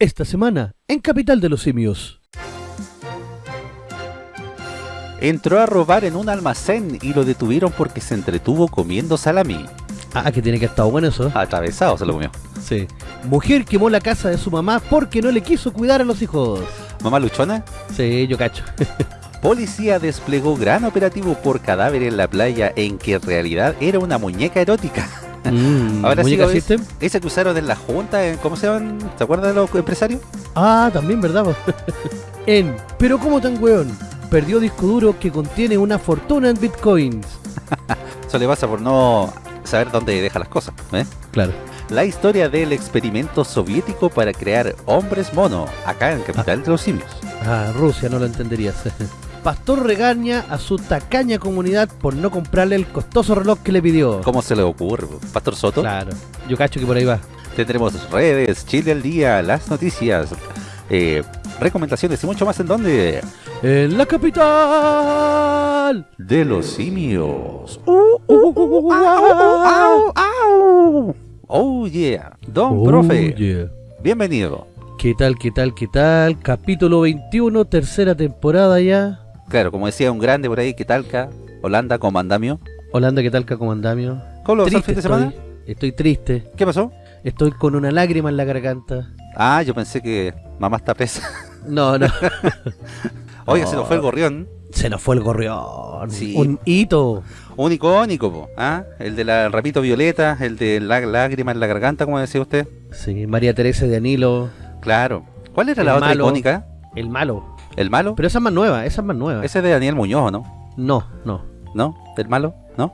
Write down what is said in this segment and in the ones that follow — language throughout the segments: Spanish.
Esta semana, en Capital de los Simios. Entró a robar en un almacén y lo detuvieron porque se entretuvo comiendo salami. Ah, que tiene que estar bueno eso. Atravesado se lo comió. Sí. Mujer quemó la casa de su mamá porque no le quiso cuidar a los hijos. ¿Mamá luchona? Sí, yo cacho. Policía desplegó gran operativo por cadáver en la playa en que en realidad era una muñeca erótica. Mm, Ahora sí ¿Muñeca lo ves. System? Esa que usaron en la junta, ¿cómo se llaman? ¿Te acuerdas de los empresarios? Ah, también, ¿verdad? en Pero ¿cómo tan weón? Perdió disco duro que contiene una fortuna en bitcoins. Eso le pasa por no saber dónde deja las cosas. ¿eh? Claro. La historia del experimento soviético para crear hombres mono, acá en Capital de los Simios. Ah, Rusia no lo entenderías. Pastor regaña a su tacaña comunidad por no comprarle el costoso reloj que le pidió. ¿Cómo se le ocurre? Pastor Soto. Claro. Yo cacho que por ahí va. Tendremos redes, Chile al día, las noticias, eh, recomendaciones y mucho más en donde En la capital. de los simios. Oh yeah, don Oh, profe, yeah. bienvenido. ¿Qué tal, qué tal, qué tal? Capítulo 21, tercera temporada ya. Claro, como decía un grande por ahí, que talca, Holanda como andamio. Holanda, ¿qué tal, comandamio? ¿Cómo lo el fin de estoy, semana? estoy triste. ¿Qué pasó? Estoy con una lágrima en la garganta. Ah, yo pensé que mamá está presa. No, no. Oiga, No. se nos fue el gorrión. Se nos fue el gorrión. Sí. Un hito. Un icónico, po, ¿ah? El de la rapito violeta, el de la lágrima en la garganta, como decía usted. Sí, María Teresa de Anilo. Claro. ¿Cuál era El la otra malo. icónica? El malo. ¿El malo? Pero esa es más nueva, esa es más nueva. Ese es de Daniel Muñoz, ¿no? No, no. ¿No? ¿El malo? ¿No?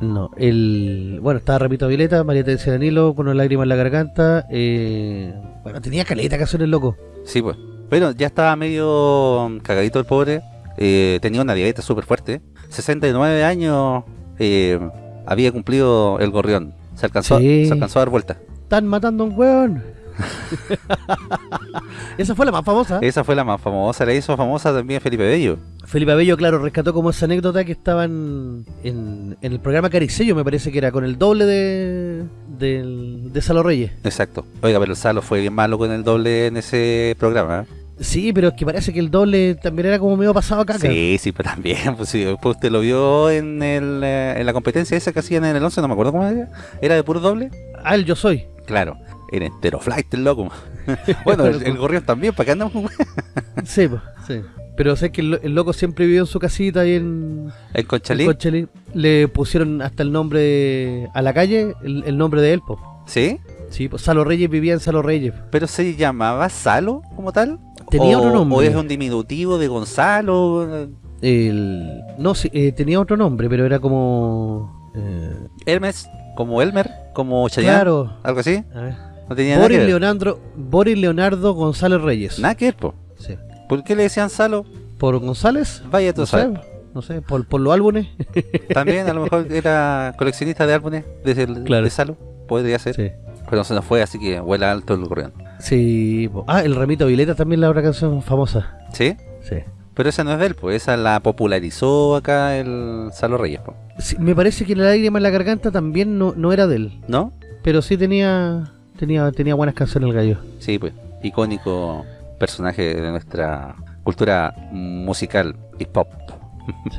No, el... Bueno, estaba Repito Violeta, María Teresa de Danilo con una lágrima en la garganta. eh, Bueno, tenía caleta canciones loco. Sí, pues. Bueno, ya estaba medio cagadito el pobre. eh, tenía una diabetes súper fuerte. 69 años eh, había cumplido el gorrión. Se alcanzó, Sí. se alcanzó a dar vuelta. Están matando a un weón. esa fue la más famosa. Esa fue la más famosa. La hizo famosa también Felipe Bello. Felipe Abello, claro, rescató como esa anécdota que estaban en, en el programa Caricello, me parece que era, con el doble de, de Salo Reyes. Exacto. Oiga, pero el Salo fue bien malo con el doble en ese programa. ¿eh? Sí, pero es que parece que el doble también era como medio pasado a caca. Sí, sí, pero también. Pues, sí, después usted lo vio en, el, eh, en la competencia esa que hacían en el 11, no me acuerdo cómo era. ¿Era de puro doble? Ah, el yo soy. Claro. Era entero flight el loco. bueno, el, el gorrión también, ¿para qué andamos? Sí, pues, sí. Pero sé que el, el loco siempre vivió en su casita ahí en, El en Conchalí. Conchalí. Le pusieron hasta el nombre a la calle, el, el nombre de él, pues. ¿Sí? Sí, pues Salo Reyes vivía en Salo Reyes. ¿Pero se llamaba Salo como tal? Tenía ¿O- otro nombre. ¿O es un diminutivo de Gonzalo? El, no, sí, eh, tenía otro nombre, pero era como... eh, Hermes, como Elmer, como Chayanne, claro. algo así. A ver. No tenía nada que Boris ver. Leonardo, Boris Leonardo González Reyes. Nada que ver, po. Sí. ¿Por qué le decían Salo? ¿Por González? Vaya tú No sabes. sé, no sé, por, por los álbumes. También a lo mejor era coleccionista de álbumes desde el, Claro. de Salo. Podría ser. sí. Pero se nos fue, así que vuela alto el gorrión. Sí. po. Ah, el Ramito Violeta también la otra canción famosa. ¿Sí? Sí. Pero esa no es de él, pues esa la popularizó acá el Salo Reyes, po. Sí, me parece que la lágrima en la garganta también no, no era de él. ¿no? Pero sí tenía tenía tenía buenas canciones el gallo. Sí, pues, icónico personaje de nuestra cultura musical hip hop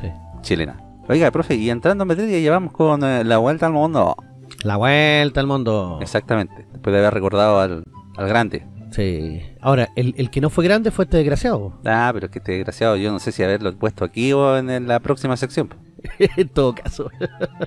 Sí. chilena. Oiga, profe, y entrando en materia, llevamos con eh, la vuelta al mundo. La vuelta al mundo. Exactamente, después de haber recordado al, al grande. Sí. Ahora, el, el que no fue grande fue este desgraciado. Ah, pero es que este desgraciado, yo no sé si haberlo puesto aquí o en, en la próxima sección. en todo caso.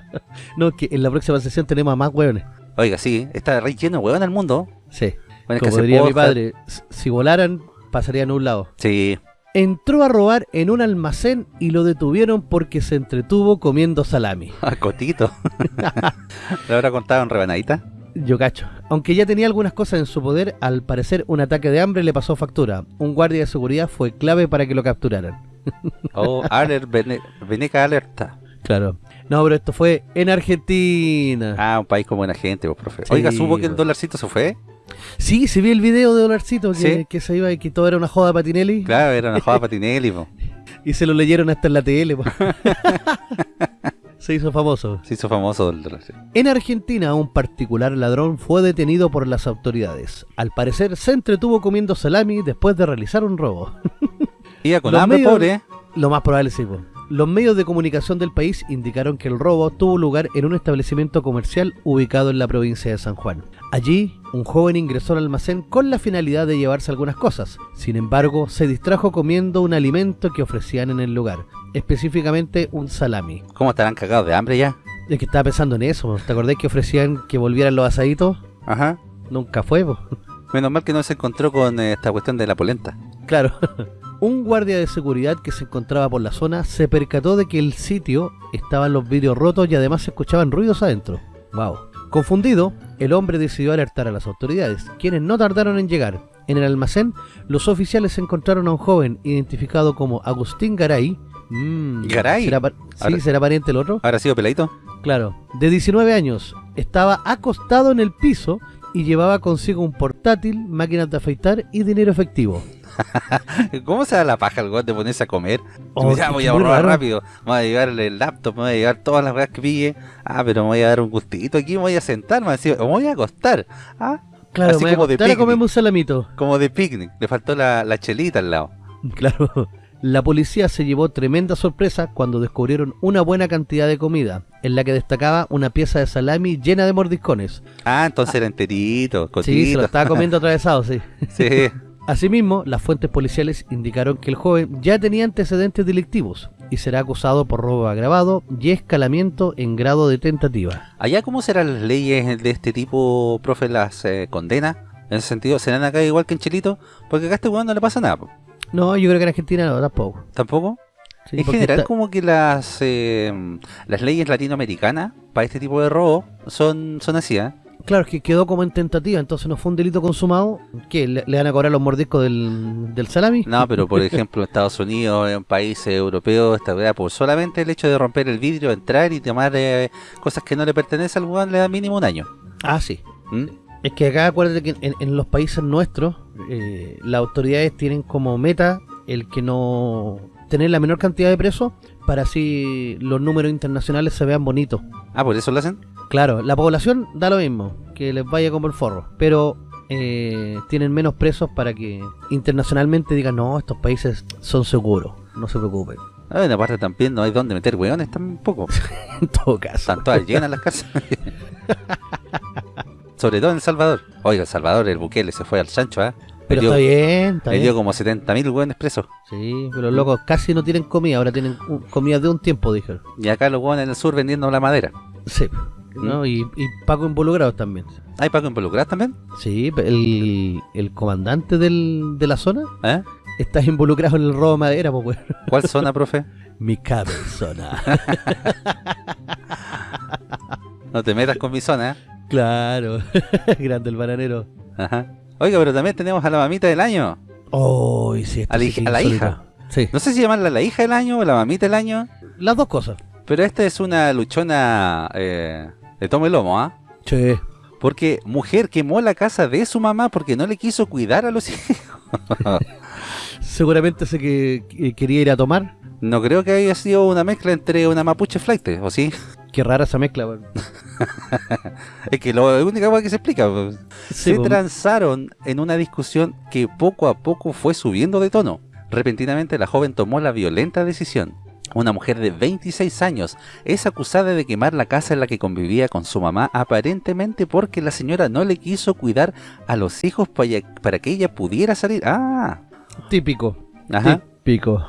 no, es que en la próxima sesión tenemos a más hueones. Oiga, sí, está re lleno de huevón el mundo. Sí. Bueno, Como diría mi padre, si volaran, pasarían a un lado. Sí, Entró a robar en un almacén y lo detuvieron porque se entretuvo comiendo salami. a Cotito. ¿Le habrá contado en rebanadita? Yo cacho. Aunque ya tenía algunas cosas en su poder, al parecer un ataque de hambre le pasó factura. Un guardia de seguridad fue clave para que lo capturaran. Oh, alert, Vene- Veneca alerta. Claro. No, pero esto fue en Argentina. Ah, un país con buena gente, pues, profe. Sí, Oiga, ¿supo que el pues. dolarcito se fue? Sí, se vio el video de Dolarcito que, Sí. que se iba y que todo era una joda de Patinelli. Claro, era una joda patinelli, po. Y se lo leyeron hasta en la tele. po. Se hizo famoso. Se hizo famoso el sí. En Argentina, un particular ladrón fue detenido por las autoridades. Al parecer, se entretuvo comiendo salami después de realizar un robo. Iba con Los hambre, medios- pobre. ¿eh? Lo más probable sí. po. Los medios de comunicación del país indicaron que el robo tuvo lugar en un establecimiento comercial ubicado en la provincia de San Juan. Allí, un joven ingresó al almacén con la finalidad de llevarse algunas cosas. Sin embargo, se distrajo comiendo un alimento que ofrecían en el lugar, específicamente un salami. ¿Cómo estarán cagados de hambre ya? Es que estaba pensando en eso. ¿te acordás que ofrecían que volvieran los asaditos? Ajá. Nunca fue, po. Menos mal que no se encontró con eh, esta cuestión de la polenta. Claro. Un guardia de seguridad que se encontraba por la zona se percató de que el sitio estaban los vidrios rotos y además se escuchaban ruidos adentro. Wow. Confundido, el hombre decidió alertar a las autoridades, quienes no tardaron en llegar. En el almacén, los oficiales encontraron a un joven identificado como Agustín Garay. Mm, ¿Garay? ¿será pa- sí, Ahora- ¿será pariente el otro? ¿Habrá sido peladito? Claro, de 19 años, estaba acostado en el piso y llevaba consigo un portátil, máquinas de afeitar y dinero efectivo. ¿Cómo se da la paja el de ponerse a comer? Oh, ya voy a robar raro. rápido. Me voy a llevar el laptop, me voy a llevar todas las weas que pille. Ah, pero me voy a dar un gustito aquí, me voy a sentar, me voy a acostar. Ah, Claro, Así me voy a como de picnic. un salamito. como de picnic. Le faltó la, la chelita al lado. Claro. La policía se llevó tremenda sorpresa cuando descubrieron una buena cantidad de comida, en la que destacaba una pieza de salami llena de mordiscones. Ah, entonces era enterito, Sí, se cotito. lo estaba comiendo atravesado, sí. Sí. Asimismo, las fuentes policiales indicaron que el joven ya tenía antecedentes delictivos y será acusado por robo agravado y escalamiento en grado de tentativa. Allá, ¿cómo serán las leyes de este tipo, profe, las eh, condena? En ese sentido, ¿serán acá igual que en Chilito? Porque acá a este weón no le pasa nada. po. No, yo creo que en Argentina no, tampoco. ¿Tampoco? Sí, en general, está- como que las eh, las leyes latinoamericanas para este tipo de robo son, son así, ¿eh? Claro, es que quedó como en tentativa, entonces no fue un delito consumado. ¿Qué? ¿Le, le van a cobrar los mordiscos del, del salami? No, pero por ejemplo, en Estados Unidos, en países europeos, esta weá, por solamente el hecho de romper el vidrio, entrar y tomar eh, cosas que no le pertenecen al weón, le da mínimo un año. Ah, sí. ¿Mm? Es que acá acuérdate que en, en los países nuestros eh, las autoridades tienen como meta el que no tener la menor cantidad de presos para así los números internacionales se vean bonitos. Ah, por eso lo hacen. Claro, la población da lo mismo, que les vaya como el forro, pero eh, tienen menos presos para que internacionalmente digan, no, estos países son seguros, no se preocupen. Ah, en aparte también no hay dónde meter weones tampoco. En todo caso. Están todas llenas las casas. Sobre todo en El Salvador. Oiga, El Salvador, el Bukele se fue al chancho, ¿eh? Pero le dio, está bien, está le bien. dio como 70.000 weones presos. Sí, pero los locos casi no tienen comida, ahora tienen uh, comida de un tiempo, dijeron. Y acá los weones en el sur vendiendo la madera. Sí, ¿no? Y, y Paco involucrados también. ¿Hay Paco involucrados también? Sí, el, el comandante del, de la zona ¿Eh? está involucrado en el robo de madera, pues. ¿Cuál zona, profe? Mi cabezona. No te metas con mi zona, ¿eh? claro. Grande el bananero. Ajá. Oiga, pero también tenemos a la mamita del año. Oh, sí, A la sí a hija. Sí, No sé si llamarla la hija del año o la mamita del año, las dos cosas. pero esta es una luchona eh, de tomo y lomo, ¿ah? Sí. Porque mujer quemó la casa de su mamá porque no le quiso cuidar a los hijos. Seguramente sé que, que quería ir a tomar. No creo que haya sido una mezcla entre una mapuche flight, ¿o sí? Qué rara esa mezcla, weón. Es que lo la única cosa que se explica. pues. Sí, se pues, transaron en una discusión que poco a poco fue subiendo de tono. Repentinamente la joven tomó la violenta decisión. Una mujer de 26 años es acusada de quemar la casa en la que convivía con su mamá aparentemente porque la señora no le quiso cuidar a los hijos para, que ella pudiera salir. Ah, Típico. ajá. Típico.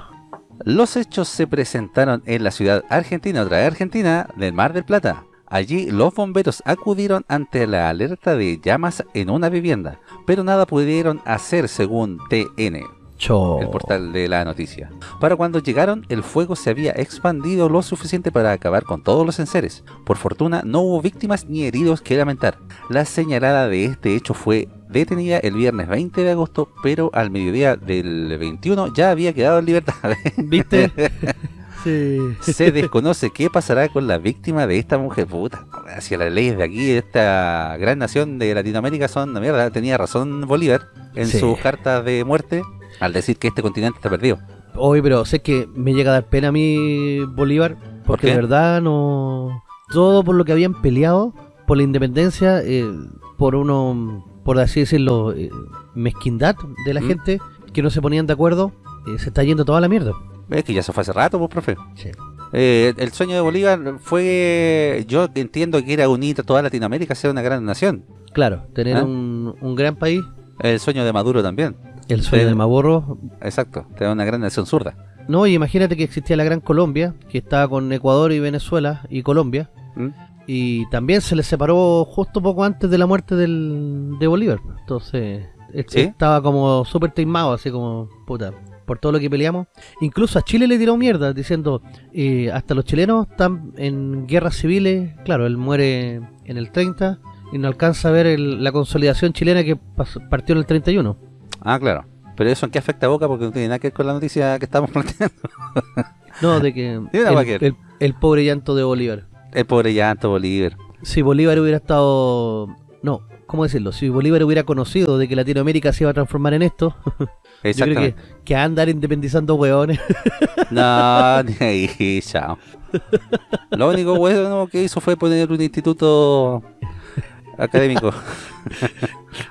Los hechos se presentaron en la ciudad argentina, otra vez argentina, del Mar del Plata. Allí los bomberos acudieron ante la alerta de llamas en una vivienda, pero nada pudieron hacer según TN, Cho. el portal de la noticia. Para cuando llegaron, el fuego se había expandido lo suficiente para acabar con todos los enseres. Por fortuna, no hubo víctimas ni heridos que lamentar. La señalada de este hecho fue detenida el viernes 20 de agosto, pero al mediodía del 21 ya había quedado en libertad. ¿Viste? sí. Se desconoce qué pasará con la víctima de esta mujer. Puta, si las leyes de aquí, de esta gran nación de Latinoamérica son una mierda. Tenía razón Bolívar en Sí. sus cartas de muerte al decir que este continente está perdido. Hoy, pero sé que me llega a dar pena a mí Bolívar Porque qué? de verdad no... Todo por lo que habían peleado, por la independencia, eh, por uno, por así decirlo, eh, mezquindad de la ¿Mm? gente, que no se ponían de acuerdo, eh, se está yendo toda la mierda. Es que ya se fue hace rato, pues, profe. Sí. Eh, el sueño de Bolívar fue, yo entiendo que era unir a toda Latinoamérica, ser una gran nación. Claro, tener ¿Ah? un, un gran país, El sueño de Maduro también. El sueño de Maborro. Exacto, tener una gran nación zurda. No, y imagínate que existía la Gran Colombia, que estaba con Ecuador y Venezuela y Colombia, ¿Mm? y también se les separó justo poco antes de la muerte del, de Bolívar. Entonces, estaba como súper teimado, así como, puta, por todo lo que peleamos. Incluso a Chile le tiró mierda, diciendo, eh, hasta los chilenos están en guerras civiles. Claro, él muere en el 30 y no alcanza a ver el- la consolidación chilena que pas- partió en el 31. Ah, claro. Pero eso en qué afecta a Boca porque no tiene nada que ver con la noticia que estamos planteando. No, de que el, el- el pobre llanto de Bolívar. El pobre llanto Bolívar. Si Bolívar hubiera estado... No, ¿cómo decirlo? Si Bolívar hubiera conocido de que Latinoamérica se iba a transformar en esto, yo creo que, que andar independizando hueones. No, ni ahí, chao. Lo único bueno que hizo fue poner un instituto académico.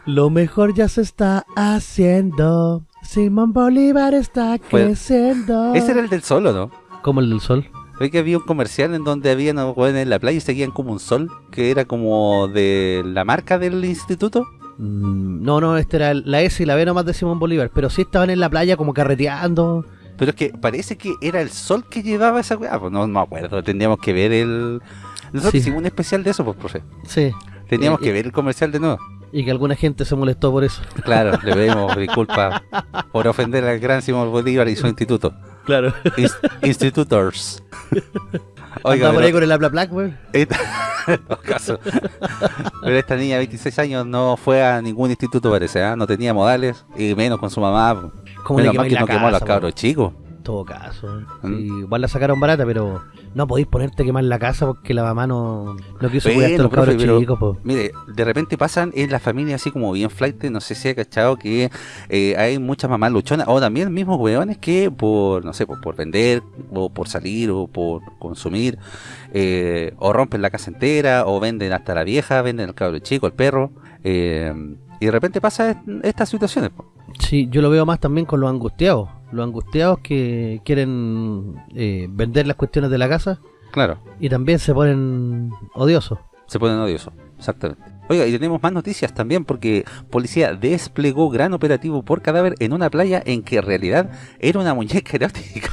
Lo mejor ya se está haciendo. Simón Bolívar está Fue- creciendo. Ese era el del sol, ¿o no? Como el del sol. Ve que había un comercial en donde habían unos hueones en la playa y seguían como un sol, que era como de la marca del instituto. Mm, no, no, este era el- la S y la B nomás de Simón Bolívar. Pero sí estaban en la playa como carreteando. Pero es que parece que era el sol que llevaba esa weá. Pues no me acuerdo, tendríamos que ver el... Nosotros Sí. hicimos un especial de eso, pues, profe. Sí. Teníamos Eh, que ver el comercial de nuevo. Y que alguna gente se molestó por eso. Claro, le pedimos disculpas por ofender al gran Simón Bolívar y su instituto. Claro. Ins- Institutors. Oiga, Andaba por ahí con el habla black, güey. pero esta niña de 26 años no fue a ningún instituto, parece, ¿ah? No tenía modales, y menos con su mamá. Como le menos mal que no quemó a los cabros chicos. Todo caso. ¿Mm? Sí, igual la sacaron barata, pero no podéis ponerte a quemar la casa porque la mamá no, no quiso Bueno, cuidarte a los profe, cabros chicos. po. Mire, de repente pasan en la familia así como bien flight, no sé si ha cachado que eh, hay muchas mamás luchonas, o también mismos hueones que por, no sé, por, por vender, o por salir, o por consumir, eh, o rompen la casa entera, o venden hasta la vieja, venden al cabro chico, al perro, eh, y de repente pasa est- estas situaciones. po. Sí, yo lo veo más también con los angustiados. Los angustiados que quieren eh, vender las cuestiones de la casa Claro, y también se ponen odiosos. se ponen odiosos, exactamente. Oiga, y tenemos más noticias también porque policía desplegó gran operativo por cadáver en una playa en que en realidad era una muñeca erótica.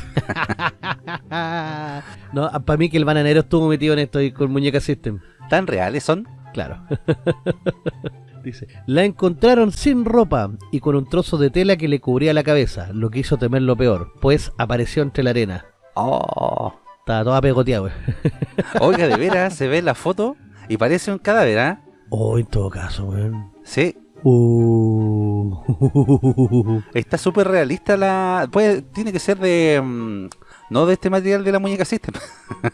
no, para mí que el bananero estuvo metido en esto y con Muñeca System. ¿Tan reales son? Claro. Dice, la encontraron sin ropa y con un trozo de tela que le cubría la cabeza, lo que hizo temer lo peor, pues apareció entre la arena. Oh. Estaba toda pegoteada. Oiga, de veras, se ve la foto y parece un cadáver, ¿ah? Oh, en todo caso, weón. Sí, Uh. está súper realista la... Pues tiene que ser de... mm, no de este material de la muñeca System.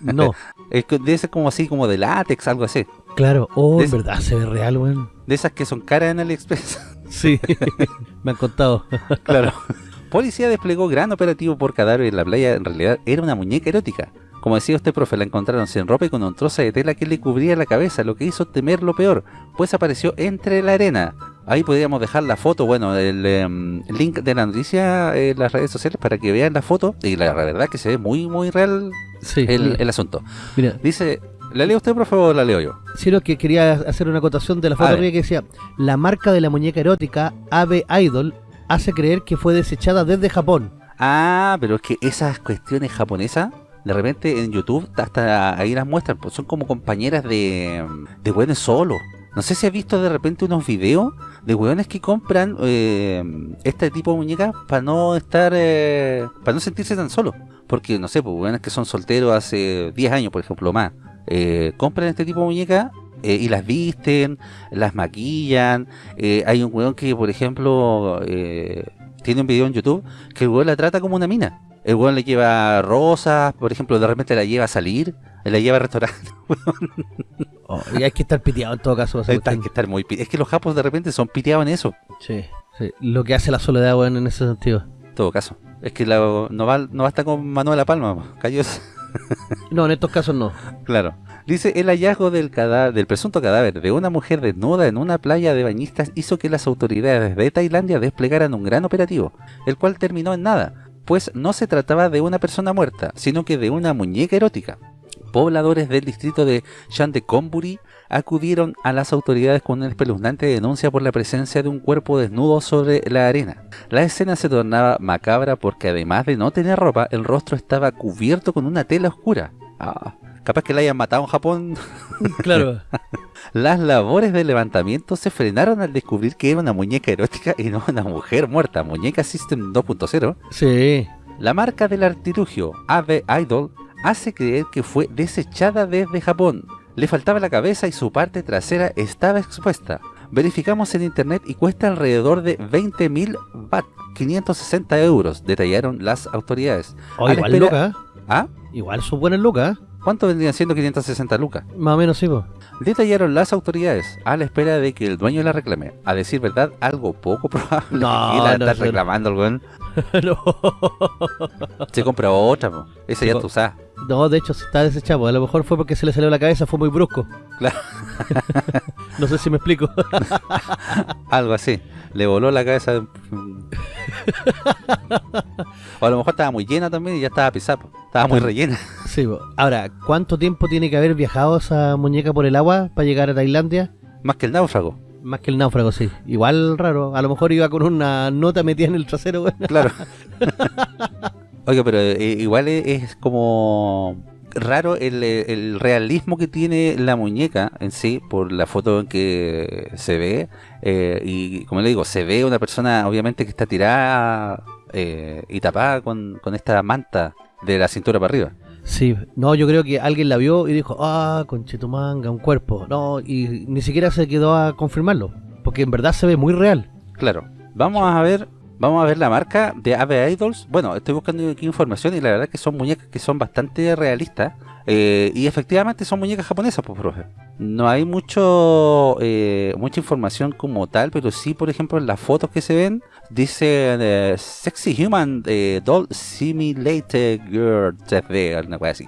no, Es debe ser como así, como de látex, algo así. Claro. Oh, De en verdad se ve real, weón. De esas que son caras en AliExpress. Sí, me han contado. claro. Policía desplegó gran operativo por cadáver en la playa. En realidad era una muñeca erótica. Como decía usted, profe, la encontraron sin ropa y con un trozo de tela que le cubría la cabeza, lo que hizo temer lo peor, pues apareció entre la arena. Ahí podríamos dejar la foto, bueno, el em, link de la noticia en las redes sociales para que vean la foto. Y la verdad que se ve muy, muy real Sí, el, el asunto. mira, Dice, ¿la lee usted, profe, o la leo yo? si lo que quería hacer una acotación de la foto A ver. arriba que decía, la marca de la muñeca erótica Ave Idol hace creer que fue desechada desde Japón. Ah, pero es que esas cuestiones japonesas, de repente en YouTube hasta ahí las muestran, pues son como compañeras de, de hueones solos. No sé si has visto de repente unos videos de hueones que compran eh, este tipo de muñecas para no estar, eh, para no sentirse tan solos. Porque, no sé, pues hueones que son solteros hace 10 años, por ejemplo, más, eh, compran este tipo de muñecas eh, y las visten, las maquillan. Eh, hay un hueón que, por ejemplo, eh, tiene un video en YouTube que el hueón la trata como una mina. El hueón le lleva rosas, por ejemplo, de repente la lleva a salir, la lleva a restaurantes. Oh, y hay que estar piteado en todo caso. Hay cuestión. que estar muy Es que los japos de repente son piteados en eso, Sí, sí. Lo que hace la soledad, weón, en ese sentido. en todo caso. Es que la- no, va, no basta con Manuela Palma, cayó. No, en estos casos no. Claro. Dice, el hallazgo del, cadáver, del presunto cadáver de una mujer desnuda en una playa de bañistas hizo que las autoridades de Tailandia desplegaran un gran operativo, el cual terminó en nada, pues no se trataba de una persona muerta, sino que de una muñeca erótica. Pobladores del distrito de Chandecomburi acudieron a las autoridades con una espeluznante denuncia por la presencia de un cuerpo desnudo sobre la arena. La escena se tornaba macabra porque además de no tener ropa, el rostro estaba cubierto con una tela oscura. Ah, capaz que la hayan matado en Japón. Claro. Las labores de levantamiento se frenaron al descubrir que era una muñeca erótica y no una mujer muerta, muñeca System 2.0. sí. La marca del artilugio Ave Idol hace creer que fue desechada desde Japón. Le faltaba la cabeza y su parte trasera estaba expuesta. Verificamos en internet y cuesta alrededor de 20.000 baht, 560 euros, detallaron las autoridades. Oh, igual espera- lucas. ¿Ah? Igual son buenas lucas. ¿eh? ¿Cuánto vendrían siendo 560 lucas? Más o menos sí, po. Detallaron las autoridades a la espera de que el dueño la reclame. A decir verdad, algo poco probable. No, y la no, está reclamando el no. Se compra otra, po. esa ya tú sabes. No, de hecho se está desechado. A lo mejor fue porque se le salió la cabeza, fue muy brusco. Claro. no sé si me explico. Algo así. Le voló la cabeza. o a lo mejor estaba muy llena también y ya estaba pisada. Estaba muy rellena. sí. Ahora, ¿cuánto tiempo tiene que haber viajado esa muñeca por el agua para llegar a Tailandia? Más que el náufrago. Más que el náufrago, sí. Igual raro. A lo mejor iba con una nota metida en el trasero, weón. Claro. Oiga, pero eh, igual es, es como raro el, el realismo que tiene la muñeca en sí, por la foto en que se ve. eh, y como le digo, se ve una persona obviamente que está tirada eh, y tapada con, con esta manta de la cintura para arriba. Sí, no, yo creo que alguien la vio y dijo, ah, conchetumanga, un cuerpo. No, y ni siquiera se quedó a confirmarlo. Porque en verdad se ve muy real. Claro. Vamos a ver, vamos a ver la marca de Ave Idols. Bueno, estoy buscando aquí información y la verdad que son muñecas que son bastante realistas. eh, y efectivamente son muñecas japonesas, pues, profe. No hay mucho eh, mucha información como tal, pero sí, por ejemplo, en las fotos que se ven, dice eh, Sexy Human eh, Doll Simulated Girl 3D, una cosa así.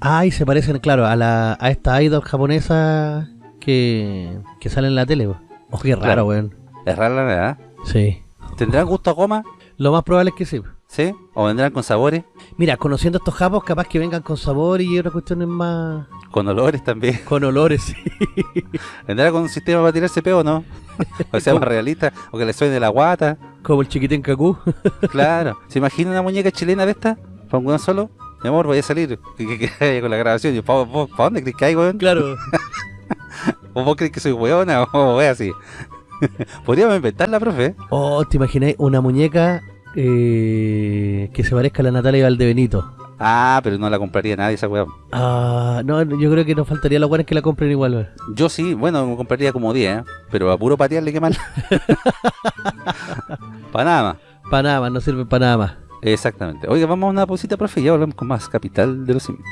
Ah, y se parecen, claro, a la a esta idol japonesa que, que sale en la tele. weón. Oh, qué raro, Claro. weón. Es rara la verdad. Sí. ¿Tendrán gusto a goma? Lo más probable es que sí. ¿Sí? ¿O vendrán con sabores? Mira, conociendo estos japos, capaz que vengan con sabor y otras cuestiones más... Con olores también. Con olores, sí. ¿Vendrá con un sistema para tirarse peo o no? O sea, más realista, o que le suene la guata. Como el chiquitín Kaku. Claro. ¿Se imagina una muñeca chilena de esta? ¿Para un solo? Mi amor, voy a salir. ¿Qué, qué, qué hay con la grabación? Y yo, ¿pa, pa- pa dónde crees que hay, weón? claro. ¿O vos crees que soy weona? O voy así. Podríamos inventarla, profe. Oh, ¿te imagináis una muñeca eh, que se parezca a la Natalia Valdebenito? Ah, pero no la compraría nadie esa weón. Ah, no, yo creo que nos faltaría los buenos que la compren igual. weón. Yo sí, bueno, me compraría como 10, ¿eh? Pero a puro patearle que mal. para nada más. Para nada más, no sirve para nada más. Exactamente. Oiga, vamos a una pausita, profe, y ya volvemos con más Capital de los Simios.